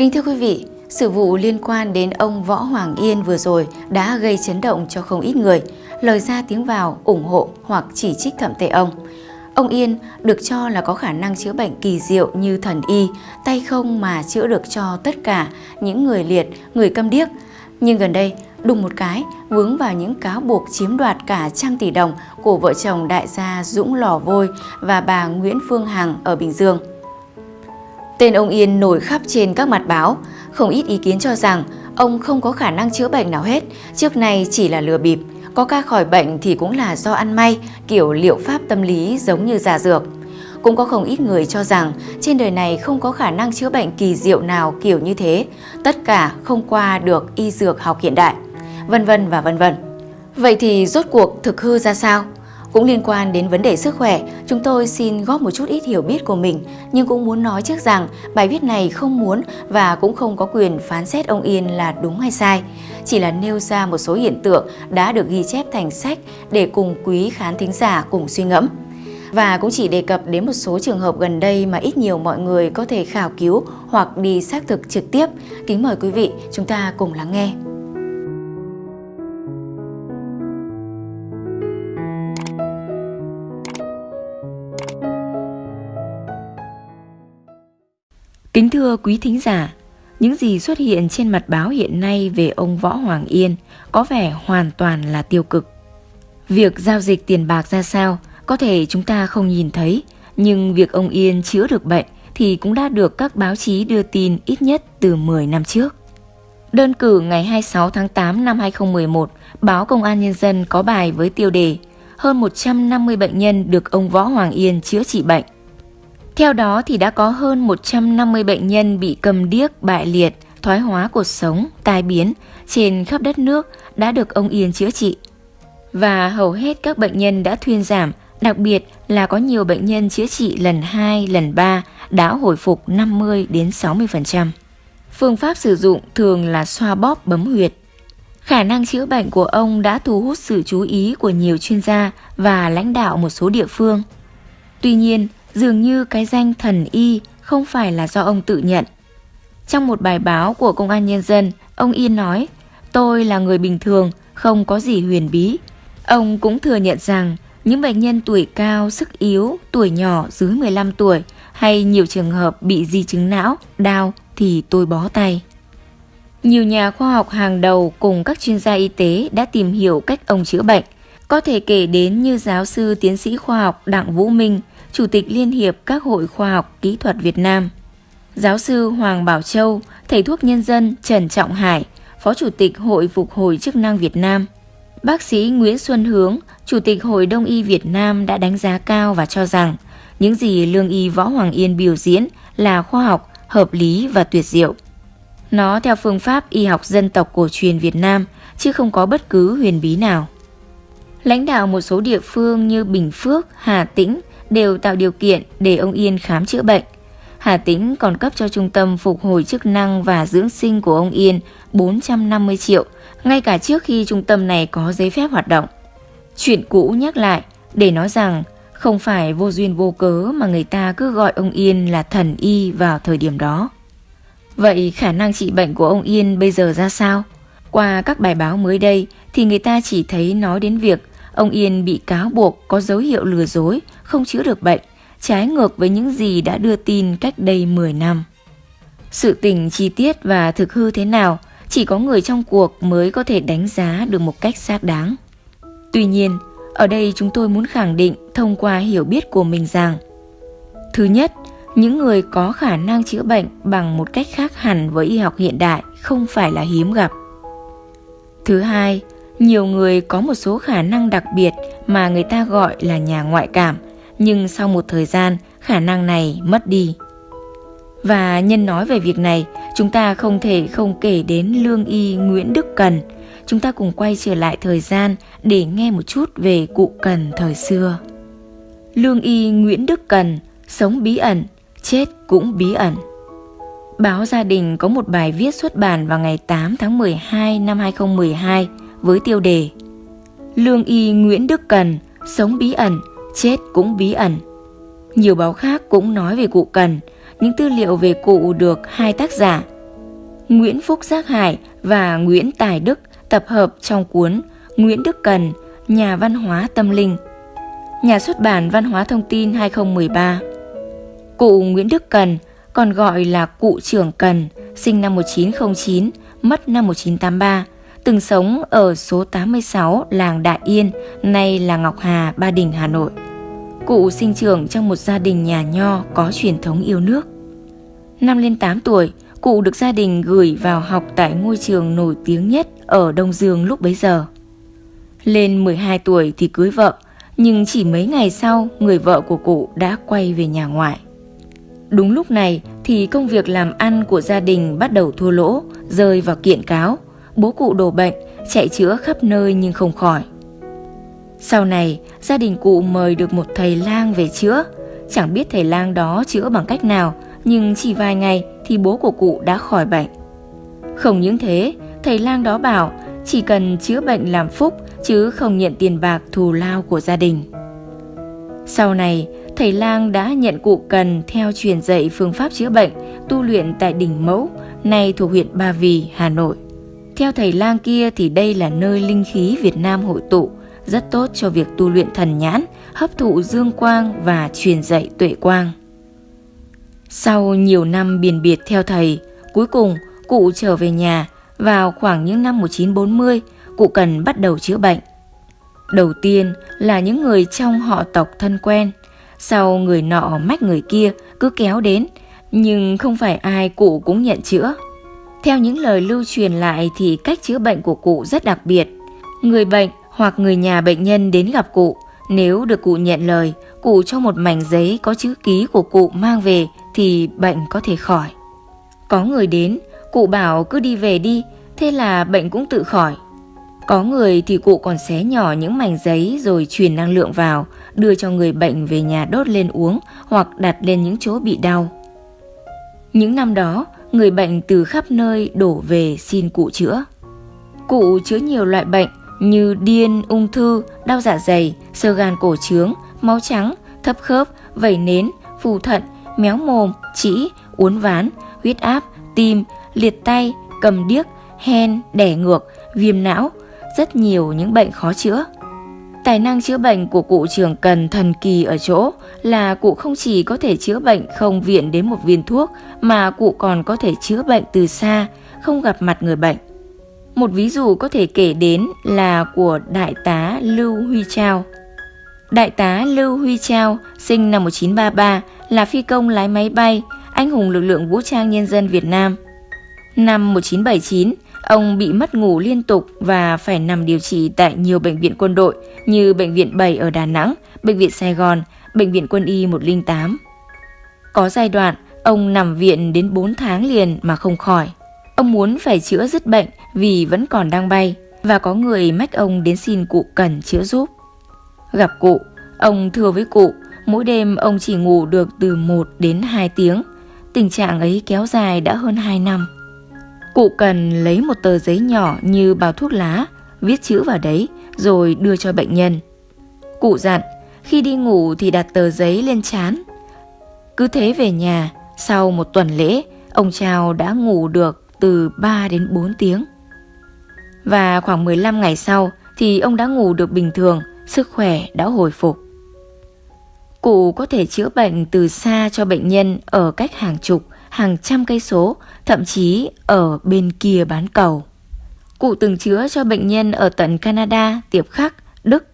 Kính thưa quý vị, sự vụ liên quan đến ông Võ Hoàng Yên vừa rồi đã gây chấn động cho không ít người, lời ra tiếng vào ủng hộ hoặc chỉ trích thậm tệ ông. Ông Yên được cho là có khả năng chữa bệnh kỳ diệu như thần y, tay không mà chữa được cho tất cả những người liệt, người câm điếc. Nhưng gần đây, đùng một cái, vướng vào những cáo buộc chiếm đoạt cả trăm tỷ đồng của vợ chồng đại gia Dũng Lò Vôi và bà Nguyễn Phương Hằng ở Bình Dương. Tên ông Yên nổi khắp trên các mặt báo, không ít ý kiến cho rằng ông không có khả năng chữa bệnh nào hết, trước này chỉ là lừa bịp. Có ca khỏi bệnh thì cũng là do ăn may, kiểu liệu pháp tâm lý giống như giả dược. Cũng có không ít người cho rằng trên đời này không có khả năng chữa bệnh kỳ diệu nào kiểu như thế, tất cả không qua được y dược học hiện đại, vân vân và vân vân. Vậy thì rốt cuộc thực hư ra sao? Cũng liên quan đến vấn đề sức khỏe, chúng tôi xin góp một chút ít hiểu biết của mình, nhưng cũng muốn nói trước rằng bài viết này không muốn và cũng không có quyền phán xét ông Yên là đúng hay sai. Chỉ là nêu ra một số hiện tượng đã được ghi chép thành sách để cùng quý khán thính giả cùng suy ngẫm. Và cũng chỉ đề cập đến một số trường hợp gần đây mà ít nhiều mọi người có thể khảo cứu hoặc đi xác thực trực tiếp. Kính mời quý vị chúng ta cùng lắng nghe. Kính thưa quý thính giả, những gì xuất hiện trên mặt báo hiện nay về ông Võ Hoàng Yên có vẻ hoàn toàn là tiêu cực. Việc giao dịch tiền bạc ra sao có thể chúng ta không nhìn thấy, nhưng việc ông Yên chữa được bệnh thì cũng đã được các báo chí đưa tin ít nhất từ 10 năm trước. Đơn cử ngày 26 tháng 8 năm 2011, báo Công an Nhân dân có bài với tiêu đề Hơn 150 bệnh nhân được ông Võ Hoàng Yên chữa trị bệnh. Theo đó thì đã có hơn 150 bệnh nhân bị cầm điếc, bại liệt, thoái hóa cuộc sống, tai biến trên khắp đất nước đã được ông Yên chữa trị. Và hầu hết các bệnh nhân đã thuyên giảm, đặc biệt là có nhiều bệnh nhân chữa trị lần 2, lần 3 đã hồi phục 50 đến 60%. Phương pháp sử dụng thường là xoa bóp bấm huyệt. Khả năng chữa bệnh của ông đã thu hút sự chú ý của nhiều chuyên gia và lãnh đạo một số địa phương. Tuy nhiên, dường như cái danh thần y không phải là do ông tự nhận. Trong một bài báo của Công an Nhân dân, ông Yên nói, tôi là người bình thường, không có gì huyền bí. Ông cũng thừa nhận rằng những bệnh nhân tuổi cao, sức yếu, tuổi nhỏ dưới 15 tuổi hay nhiều trường hợp bị di chứng não, đau thì tôi bó tay. Nhiều nhà khoa học hàng đầu cùng các chuyên gia y tế đã tìm hiểu cách ông chữa bệnh. Có thể kể đến như giáo sư tiến sĩ khoa học Đặng Vũ Minh, Chủ tịch Liên hiệp các hội khoa học kỹ thuật Việt Nam. Giáo sư Hoàng Bảo Châu, thầy thuốc nhân dân Trần Trọng Hải, Phó Chủ tịch Hội Phục hồi chức năng Việt Nam. Bác sĩ Nguyễn Xuân Hướng, Chủ tịch Hội Đông y Việt Nam đã đánh giá cao và cho rằng những gì lương y Võ Hoàng Yên biểu diễn là khoa học, hợp lý và tuyệt diệu. Nó theo phương pháp y học dân tộc cổ truyền Việt Nam, chứ không có bất cứ huyền bí nào. Lãnh đạo một số địa phương như Bình Phước, Hà Tĩnh đều tạo điều kiện để ông Yên khám chữa bệnh. Hà Tĩnh còn cấp cho trung tâm phục hồi chức năng và dưỡng sinh của ông Yên 450 triệu, ngay cả trước khi trung tâm này có giấy phép hoạt động. Chuyện cũ nhắc lại để nói rằng không phải vô duyên vô cớ mà người ta cứ gọi ông Yên là thần y vào thời điểm đó. Vậy khả năng trị bệnh của ông Yên bây giờ ra sao? Qua các bài báo mới đây thì người ta chỉ thấy nói đến việc ông Yên bị cáo buộc có dấu hiệu lừa dối, không chữa được bệnh, trái ngược với những gì đã đưa tin cách đây 10 năm. Sự tình chi tiết và thực hư thế nào chỉ có người trong cuộc mới có thể đánh giá được một cách xác đáng. Tuy nhiên, ở đây chúng tôi muốn khẳng định thông qua hiểu biết của mình rằng Thứ nhất, những người có khả năng chữa bệnh bằng một cách khác hẳn với y học hiện đại không phải là hiếm gặp. Thứ hai, nhiều người có một số khả năng đặc biệt mà người ta gọi là nhà ngoại cảm, nhưng sau một thời gian, khả năng này mất đi. Và nhân nói về việc này, chúng ta không thể không kể đến lương y Nguyễn Đức Cần. Chúng ta cùng quay trở lại thời gian để nghe một chút về cụ Cần thời xưa. Lương y Nguyễn Đức Cần sống bí ẩn, chết cũng bí ẩn. Báo Gia đình có một bài viết xuất bản vào ngày 8 tháng 12 năm 2012 với tiêu đề Lương y Nguyễn Đức Cần sống bí ẩn, chết cũng bí ẩn. Nhiều báo khác cũng nói về cụ Cần, những tư liệu về cụ được hai tác giả Nguyễn Phúc Giác Hải và Nguyễn Tài Đức tập hợp trong cuốn Nguyễn Đức Cần, Nhà văn hóa tâm linh. Nhà xuất bản Văn hóa Thông tin 2013. Cụ Nguyễn Đức Cần, còn gọi là cụ trưởng Cần, sinh năm 1909, mất năm 1983, từng sống ở số 86 làng Đại Yên, nay là Ngọc Hà, Ba Đình, Hà Nội. Cụ sinh trưởng trong một gia đình nhà nho có truyền thống yêu nước. Năm lên 8 tuổi, cụ được gia đình gửi vào học tại ngôi trường nổi tiếng nhất ở Đông Dương lúc bấy giờ. Lên 12 tuổi thì cưới vợ, nhưng chỉ mấy ngày sau người vợ của cụ đã quay về nhà ngoại. Đúng lúc này thì công việc làm ăn của gia đình bắt đầu thua lỗ, rơi vào kiện cáo. Bố cụ đổ bệnh, chạy chữa khắp nơi nhưng không khỏi. Sau này, gia đình cụ mời được một thầy lang về chữa. Chẳng biết thầy lang đó chữa bằng cách nào, nhưng chỉ vài ngày thì bố của cụ đã khỏi bệnh. Không những thế, thầy lang đó bảo chỉ cần chữa bệnh làm phúc chứ không nhận tiền bạc thù lao của gia đình. Sau này, thầy lang đã nhận cụ cần theo truyền dạy phương pháp chữa bệnh, tu luyện tại đỉnh Mẫu, nay thuộc huyện Ba Vì, Hà Nội. Theo thầy lang kia thì đây là nơi linh khí Việt Nam hội tụ, rất tốt cho việc tu luyện thần nhãn, hấp thụ dương quang và truyền dạy tuệ quang. Sau nhiều năm biền biệt theo thầy, cuối cùng cụ trở về nhà vào khoảng những năm 1940, cụ cần bắt đầu chữa bệnh. Đầu tiên là những người trong họ tộc thân quen, sau người nọ mách người kia cứ kéo đến, nhưng không phải ai cụ cũng nhận chữa. Theo những lời lưu truyền lại thì cách chữa bệnh của cụ rất đặc biệt. Người bệnh hoặc người nhà bệnh nhân đến gặp cụ, nếu được cụ nhận lời, cụ cho một mảnh giấy có chữ ký của cụ mang về thì bệnh có thể khỏi. Có người đến, cụ bảo cứ đi về đi, thế là bệnh cũng tự khỏi. Có người thì cụ còn xé nhỏ những mảnh giấy rồi truyền năng lượng vào, đưa cho người bệnh về nhà đốt lên uống hoặc đặt lên những chỗ bị đau. Những năm đó, người bệnh từ khắp nơi đổ về xin cụ chữa. Cụ chữa nhiều loại bệnh như điên, ung thư, đau dạ dày, sơ gan cổ trướng, máu trắng, thấp khớp, vẩy nến, phù thận, méo mồm, chỉ, uốn ván, huyết áp, tim, liệt tay, cầm điếc, hen, đẻ ngược, viêm não, rất nhiều những bệnh khó chữa. Tài năng chữa bệnh của cụ trường cần thần kỳ ở chỗ là cụ không chỉ có thể chữa bệnh không viện đến một viên thuốc mà cụ còn có thể chữa bệnh từ xa, không gặp mặt người bệnh. Một ví dụ có thể kể đến là của Đại tá Lưu Huy Trao. Đại tá Lưu Huy Trao sinh năm 1933 là phi công lái máy bay, anh hùng lực lượng vũ trang nhân dân Việt Nam. Năm 1979, Ông bị mất ngủ liên tục và phải nằm điều trị tại nhiều bệnh viện quân đội như Bệnh viện 7 ở Đà Nẵng, Bệnh viện Sài Gòn, Bệnh viện Quân y 108. Có giai đoạn, ông nằm viện đến 4 tháng liền mà không khỏi. Ông muốn phải chữa dứt bệnh vì vẫn còn đang bay và có người mách ông đến xin cụ cần chữa giúp. Gặp cụ, ông thưa với cụ, mỗi đêm ông chỉ ngủ được từ 1 đến 2 tiếng. Tình trạng ấy kéo dài đã hơn 2 năm. Cụ cần lấy một tờ giấy nhỏ như bao thuốc lá, viết chữ vào đấy rồi đưa cho bệnh nhân. Cụ dặn, khi đi ngủ thì đặt tờ giấy lên chán. Cứ thế về nhà, sau một tuần lễ, ông Trao đã ngủ được từ 3 đến 4 tiếng. Và khoảng 15 ngày sau thì ông đã ngủ được bình thường, sức khỏe đã hồi phục. Cụ có thể chữa bệnh từ xa cho bệnh nhân ở cách hàng chục, hàng trăm cây số, thậm chí ở bên kia bán cầu. Cụ từng chữa cho bệnh nhân ở tận Canada, Tiệp Khắc, Đức.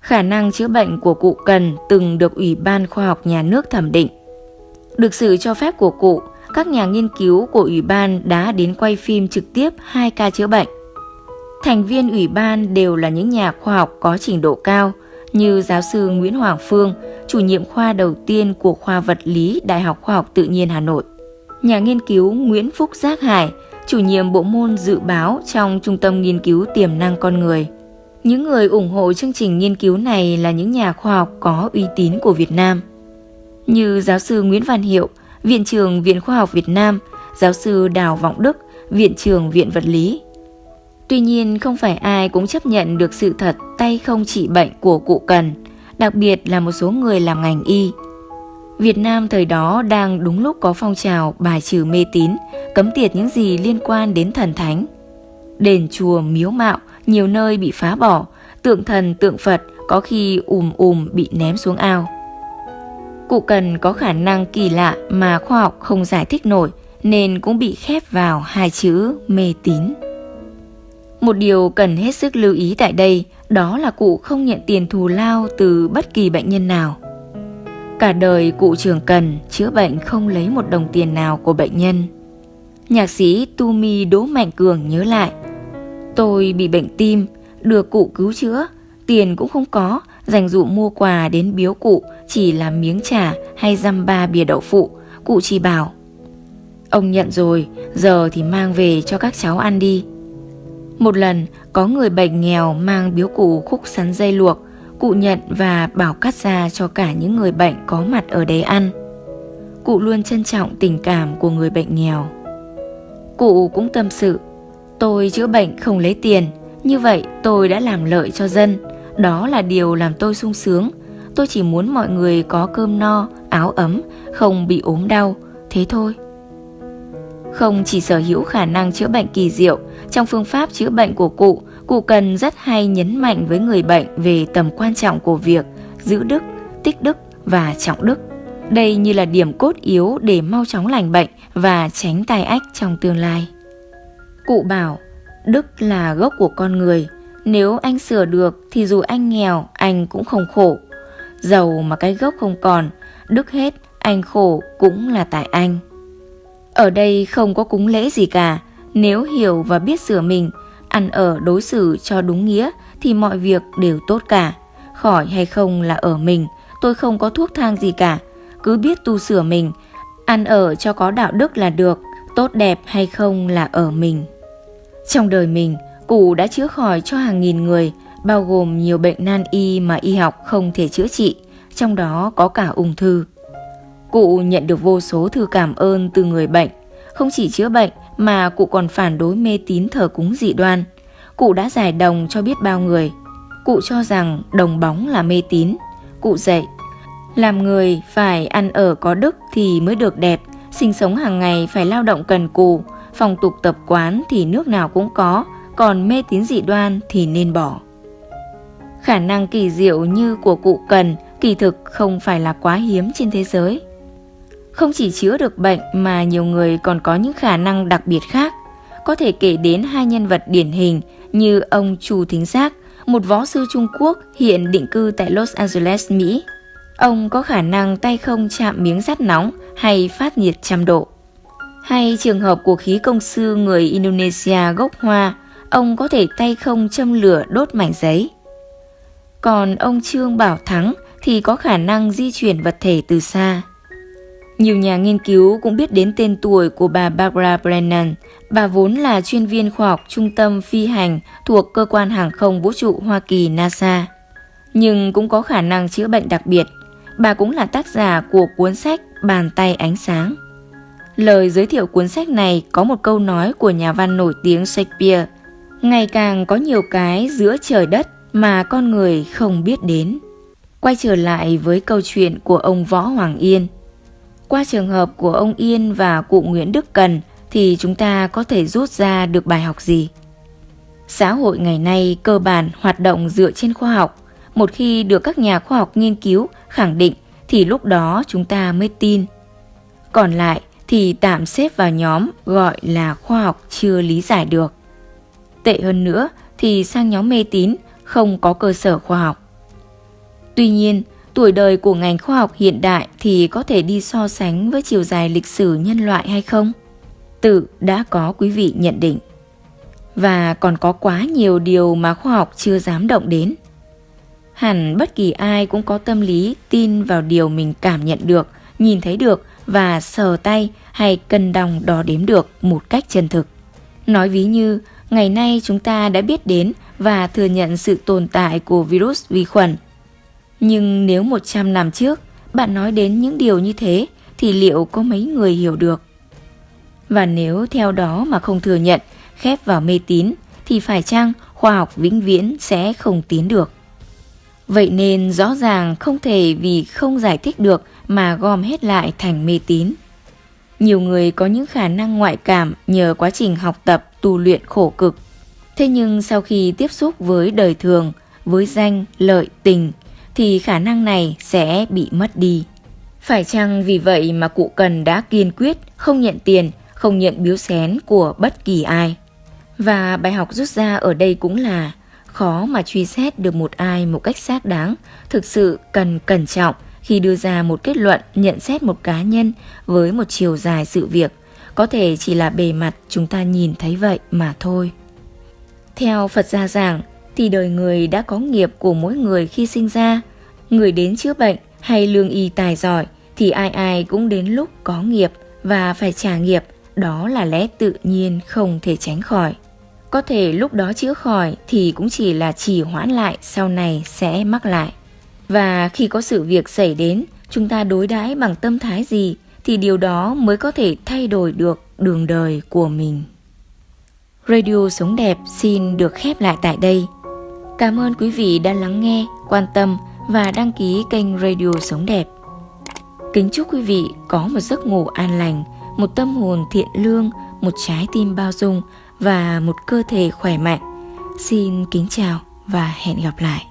Khả năng chữa bệnh của cụ Cần từng được Ủy ban Khoa học Nhà nước thẩm định. Được sự cho phép của cụ, các nhà nghiên cứu của Ủy ban đã đến quay phim trực tiếp hai ca chữa bệnh. Thành viên Ủy ban đều là những nhà khoa học có trình độ cao – như giáo sư Nguyễn Hoàng Phương, chủ nhiệm khoa đầu tiên của khoa vật lý Đại học Khoa học Tự nhiên Hà Nội. Nhà nghiên cứu Nguyễn Phúc Giác Hải, chủ nhiệm bộ môn dự báo trong Trung tâm Nghiên cứu Tiềm năng Con Người. Những người ủng hộ chương trình nghiên cứu này là những nhà khoa học có uy tín của Việt Nam. Như giáo sư Nguyễn Văn Hiệu, Viện trưởng Viện Khoa học Việt Nam, giáo sư Đào Vọng Đức, Viện trưởng Viện Vật lý, Tuy nhiên không phải ai cũng chấp nhận được sự thật tay không trị bệnh của cụ Cần, đặc biệt là một số người làm ngành y. Việt Nam thời đó đang đúng lúc có phong trào bài trừ mê tín, cấm tiệt những gì liên quan đến thần thánh. Đền chùa miếu mạo nhiều nơi bị phá bỏ, tượng thần tượng Phật có khi ùm ùm bị ném xuống ao. Cụ cần có khả năng kỳ lạ mà khoa học không giải thích nổi nên cũng bị khép vào hai chữ mê tín. Một điều cần hết sức lưu ý tại đây đó là cụ không nhận tiền thù lao từ bất kỳ bệnh nhân nào. Cả đời cụ trường cần chữa bệnh không lấy một đồng tiền nào của bệnh nhân. Nhạc sĩ Tumi Đỗ Mạnh Cường nhớ lại Tôi bị bệnh tim, được cụ cứu chữa, tiền cũng không có, dành dụ mua quà đến biếu cụ chỉ là miếng trà hay dăm ba bìa đậu phụ, cụ chỉ bảo Ông nhận rồi, giờ thì mang về cho các cháu ăn đi. Một lần, có người bệnh nghèo mang biếu cụ khúc sắn dây luộc, cụ nhận và bảo cắt ra cho cả những người bệnh có mặt ở đấy ăn. Cụ luôn trân trọng tình cảm của người bệnh nghèo. Cụ cũng tâm sự, tôi chữa bệnh không lấy tiền, như vậy tôi đã làm lợi cho dân, đó là điều làm tôi sung sướng. Tôi chỉ muốn mọi người có cơm no, áo ấm, không bị ốm đau, thế thôi. Không chỉ sở hữu khả năng chữa bệnh kỳ diệu, trong phương pháp chữa bệnh của cụ, cụ cần rất hay nhấn mạnh với người bệnh về tầm quan trọng của việc giữ đức, tích đức và trọng đức. Đây như là điểm cốt yếu để mau chóng lành bệnh và tránh tai ách trong tương lai. Cụ bảo, đức là gốc của con người, nếu anh sửa được thì dù anh nghèo, anh cũng không khổ. Giàu mà cái gốc không còn, đức hết, anh khổ cũng là tại anh. Ở đây không có cúng lễ gì cả, nếu hiểu và biết sửa mình, ăn ở đối xử cho đúng nghĩa thì mọi việc đều tốt cả. Khỏi hay không là ở mình, tôi không có thuốc thang gì cả, cứ biết tu sửa mình, ăn ở cho có đạo đức là được, tốt đẹp hay không là ở mình. Trong đời mình, cụ đã chữa khỏi cho hàng nghìn người, bao gồm nhiều bệnh nan y mà y học không thể chữa trị, trong đó có cả ung thư. Cụ nhận được vô số thư cảm ơn từ người bệnh, không chỉ chữa bệnh mà cụ còn phản đối mê tín thờ cúng dị đoan. Cụ đã giải đồng cho biết bao người. Cụ cho rằng đồng bóng là mê tín. Cụ dạy, làm người phải ăn ở có đức thì mới được đẹp, sinh sống hàng ngày phải lao động cần cù, phong tục tập quán thì nước nào cũng có, còn mê tín dị đoan thì nên bỏ. Khả năng kỳ diệu như của cụ cần kỳ thực không phải là quá hiếm trên thế giới. Không chỉ chữa được bệnh mà nhiều người còn có những khả năng đặc biệt khác. Có thể kể đến hai nhân vật điển hình như ông Chu Thính Giác, một võ sư Trung Quốc hiện định cư tại Los Angeles, Mỹ. Ông có khả năng tay không chạm miếng sắt nóng hay phát nhiệt trăm độ. Hay trường hợp của khí công sư người Indonesia gốc Hoa, ông có thể tay không châm lửa đốt mảnh giấy. Còn ông Trương Bảo Thắng thì có khả năng di chuyển vật thể từ xa. Nhiều nhà nghiên cứu cũng biết đến tên tuổi của bà Barbara Brennan. Bà vốn là chuyên viên khoa học trung tâm phi hành thuộc cơ quan hàng không vũ trụ Hoa Kỳ, NASA. Nhưng cũng có khả năng chữa bệnh đặc biệt. Bà cũng là tác giả của cuốn sách Bàn tay ánh sáng. Lời giới thiệu cuốn sách này có một câu nói của nhà văn nổi tiếng Shakespeare. Ngày càng có nhiều cái giữa trời đất mà con người không biết đến. Quay trở lại với câu chuyện của ông Võ Hoàng Yên. Qua trường hợp của ông Yên và cụ Nguyễn Đức Cần thì chúng ta có thể rút ra được bài học gì? Xã hội ngày nay cơ bản hoạt động dựa trên khoa học. Một khi được các nhà khoa học nghiên cứu, khẳng định thì lúc đó chúng ta mới tin. Còn lại thì tạm xếp vào nhóm gọi là khoa học chưa lý giải được. Tệ hơn nữa thì sang nhóm mê tín không có cơ sở khoa học. Tuy nhiên, tuổi đời của ngành khoa học hiện đại thì có thể đi so sánh với chiều dài lịch sử nhân loại hay không? Tự đã có quý vị nhận định. Và còn có quá nhiều điều mà khoa học chưa dám động đến. Hẳn bất kỳ ai cũng có tâm lý tin vào điều mình cảm nhận được, nhìn thấy được và sờ tay hay cân đong đo đếm được một cách chân thực. Nói ví như, ngày nay chúng ta đã biết đến và thừa nhận sự tồn tại của virus vi khuẩn nhưng nếu 100 năm trước bạn nói đến những điều như thế thì liệu có mấy người hiểu được? Và nếu theo đó mà không thừa nhận, khép vào mê tín thì phải chăng khoa học vĩnh viễn sẽ không tiến được? Vậy nên rõ ràng không thể vì không giải thích được mà gom hết lại thành mê tín. Nhiều người có những khả năng ngoại cảm nhờ quá trình học tập, tu luyện khổ cực. Thế nhưng sau khi tiếp xúc với đời thường, với danh, lợi, tình, thì khả năng này sẽ bị mất đi. Phải chăng vì vậy mà cụ Cần đã kiên quyết không nhận tiền, không nhận biếu xén của bất kỳ ai? Và bài học rút ra ở đây cũng là khó mà truy xét được một ai một cách xác đáng, thực sự cần cẩn trọng khi đưa ra một kết luận nhận xét một cá nhân với một chiều dài sự việc, có thể chỉ là bề mặt chúng ta nhìn thấy vậy mà thôi. Theo Phật gia giảng thì đời người đã có nghiệp của mỗi người khi sinh ra, người đến chữa bệnh hay lương y tài giỏi thì ai ai cũng đến lúc có nghiệp và phải trả nghiệp, đó là lẽ tự nhiên không thể tránh khỏi. Có thể lúc đó chữa khỏi thì cũng chỉ là trì hoãn lại sau này sẽ mắc lại. Và khi có sự việc xảy đến, chúng ta đối đãi bằng tâm thái gì thì điều đó mới có thể thay đổi được đường đời của mình. Radio Sống Đẹp xin được khép lại tại đây. Cảm ơn quý vị đã lắng nghe, quan tâm và đăng ký kênh Radio Sống Đẹp. Kính chúc quý vị có một giấc ngủ an lành, một tâm hồn thiện lương, một trái tim bao dung và một cơ thể khỏe mạnh. Xin kính chào và hẹn gặp lại.